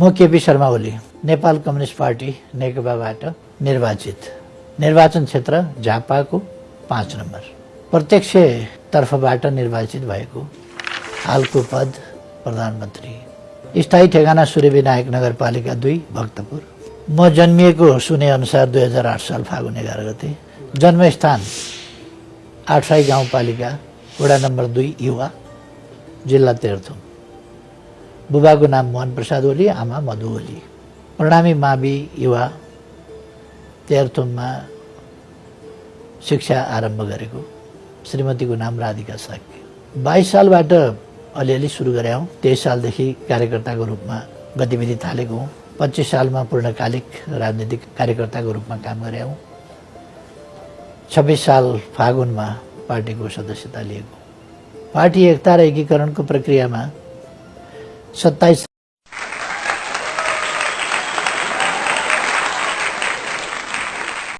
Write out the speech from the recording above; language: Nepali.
म केपी शर्मा ओली नेपाल कम्युनिस्ट पार्टी नेकपाबाट निर्वाचित। निर्वाचन क्षेत्र झापाको पाँच नम्बर। प्रत्यक्ष तर्फबाट निर्वाचित भएको हालको पद प्रधानमन्त्री। स्थायी ठेगाना सूर्यविनायक नगरपालिका दुई भक्तपुर। म जन्मिएको सुने अनुसार दुई हजार आठ साल फागुन एघार गते जन्मस्थान आठसाई गाउँपालिका वडा नम्बर दुई युवा जिल्ला तेह्रथुम। बुबाको नाम मोहन प्रसाद ओली आमा मधु ओली। प्रणामी मावि युवा तेह्रथुममा शिक्षा आरम्भ गरेको। श्रीमतीको नाम राधिका साक्य बाइस सालबाट अलिअलि सुरु गरे हौँ। तेइस सालदेखि कार्यकर्ताको रूपमा गतिविधि थालेको हुँ। पच्चिस सालमा पूर्णकालिक राजनीतिक कार्यकर्ताको रूपमा काम गरे हौँ। छब्बिस साल फागुनमा पार्टीको सदस्यता लिएको। पार्टी एकता र एकीकरणको प्रक्रियामा सत्ताईस